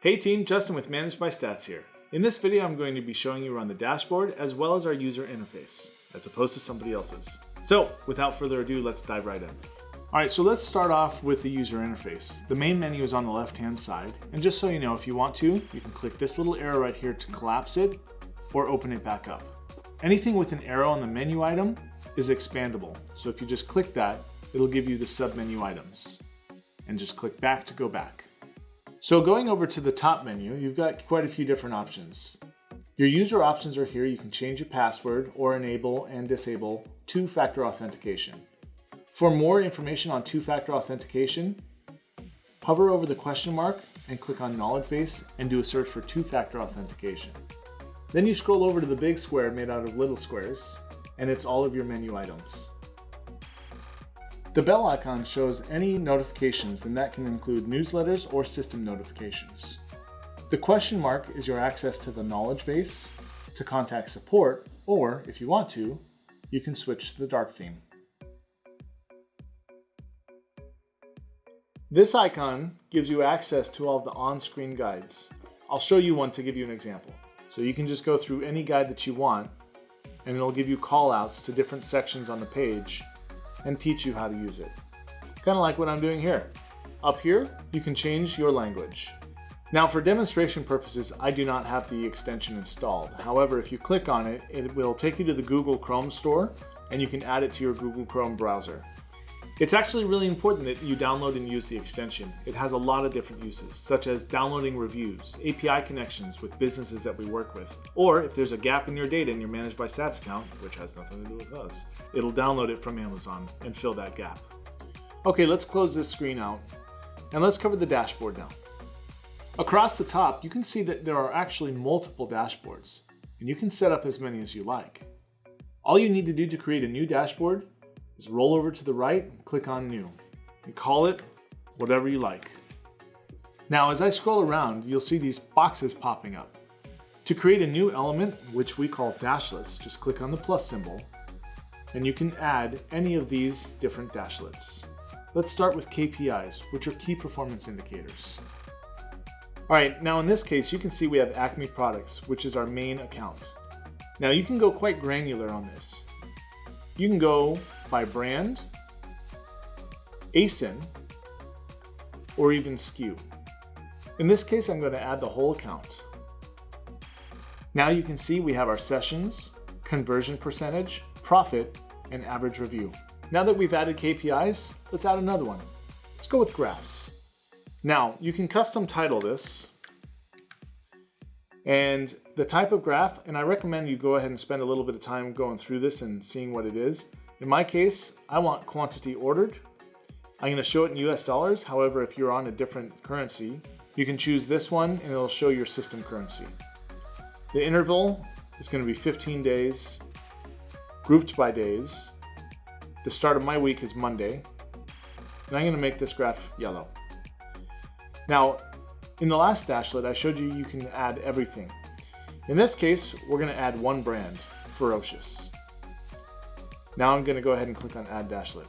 Hey team, Justin with Manage by Stats here. In this video, I'm going to be showing you around the dashboard as well as our user interface, as opposed to somebody else's. So without further ado, let's dive right in. All right, so let's start off with the user interface. The main menu is on the left-hand side. And just so you know, if you want to, you can click this little arrow right here to collapse it or open it back up. Anything with an arrow on the menu item is expandable. So if you just click that, it'll give you the sub-menu items. And just click back to go back. So going over to the top menu, you've got quite a few different options. Your user options are here. You can change your password or enable and disable two-factor authentication. For more information on two-factor authentication, hover over the question mark and click on Knowledge Base and do a search for two-factor authentication. Then you scroll over to the big square made out of little squares, and it's all of your menu items. The bell icon shows any notifications, and that can include newsletters or system notifications. The question mark is your access to the knowledge base, to contact support, or if you want to, you can switch to the dark theme. This icon gives you access to all the on-screen guides. I'll show you one to give you an example. So you can just go through any guide that you want and it'll give you callouts to different sections on the page and teach you how to use it. Kind of like what I'm doing here. Up here, you can change your language. Now for demonstration purposes, I do not have the extension installed. However, if you click on it, it will take you to the Google Chrome store and you can add it to your Google Chrome browser. It's actually really important that you download and use the extension. It has a lot of different uses, such as downloading reviews, API connections with businesses that we work with, or if there's a gap in your data in your Manage by Stats account, which has nothing to do with us, it'll download it from Amazon and fill that gap. Okay, let's close this screen out, and let's cover the dashboard now. Across the top, you can see that there are actually multiple dashboards, and you can set up as many as you like. All you need to do to create a new dashboard is roll over to the right click on new and call it whatever you like. Now as I scroll around, you'll see these boxes popping up. To create a new element, which we call dashlets, just click on the plus symbol and you can add any of these different dashlets. Let's start with KPIs, which are key performance indicators. All right, now in this case, you can see we have Acme Products, which is our main account. Now you can go quite granular on this. You can go by brand, ASIN, or even SKU. In this case, I'm going to add the whole account. Now you can see we have our sessions, conversion percentage, profit, and average review. Now that we've added KPIs, let's add another one. Let's go with graphs. Now, you can custom title this, and the type of graph, and I recommend you go ahead and spend a little bit of time going through this and seeing what it is. In my case, I want quantity ordered. I'm gonna show it in US dollars. However, if you're on a different currency, you can choose this one and it'll show your system currency. The interval is gonna be 15 days, grouped by days. The start of my week is Monday, and I'm gonna make this graph yellow. Now, in the last dashlet, I showed you you can add everything. In this case, we're gonna add one brand, Ferocious. Now I'm gonna go ahead and click on Add Dashlet.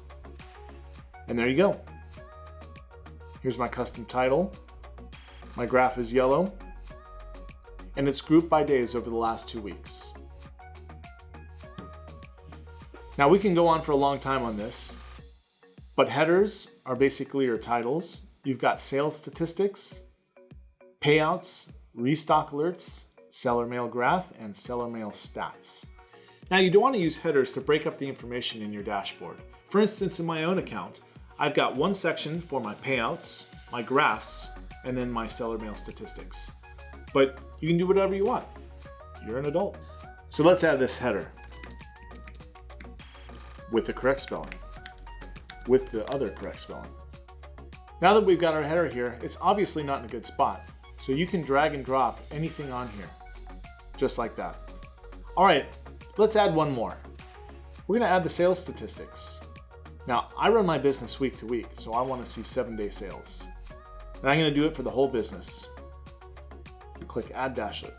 And there you go. Here's my custom title. My graph is yellow. And it's grouped by days over the last two weeks. Now we can go on for a long time on this, but headers are basically your titles. You've got sales statistics, payouts, restock alerts, seller mail graph, and seller mail stats. Now you do want to use headers to break up the information in your dashboard. For instance, in my own account, I've got one section for my payouts, my graphs, and then my seller mail statistics. But you can do whatever you want. You're an adult. So let's add this header with the correct spelling, with the other correct spelling. Now that we've got our header here, it's obviously not in a good spot. So you can drag and drop anything on here, just like that. All right, Let's add one more. We're gonna add the sales statistics. Now, I run my business week to week, so I wanna see seven day sales. And I'm gonna do it for the whole business. Click Add Dashlet.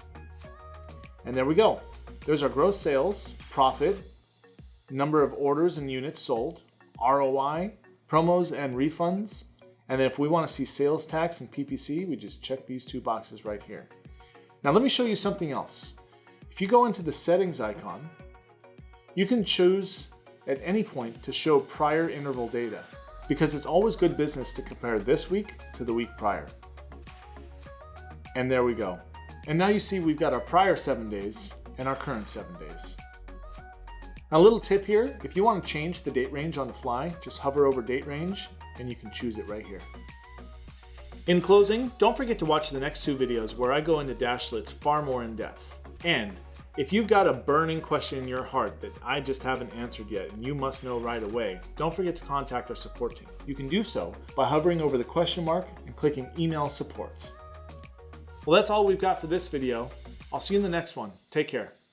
And there we go. There's our gross sales, profit, number of orders and units sold, ROI, promos and refunds, And then if we want to see sales tax and PPC, we just check these two boxes right here. Now let me show you something else. If you go into the settings icon, you can choose at any point to show prior interval data because it's always good business to compare this week to the week prior. And there we go. And now you see we've got our prior seven days and our current seven days. Now, a little tip here, if you want to change the date range on the fly, just hover over date range and you can choose it right here. In closing, don't forget to watch the next two videos where I go into Dashlets far more in depth. And if you've got a burning question in your heart that I just haven't answered yet and you must know right away, don't forget to contact our support team. You can do so by hovering over the question mark and clicking email support. Well, that's all we've got for this video. I'll see you in the next one. Take care.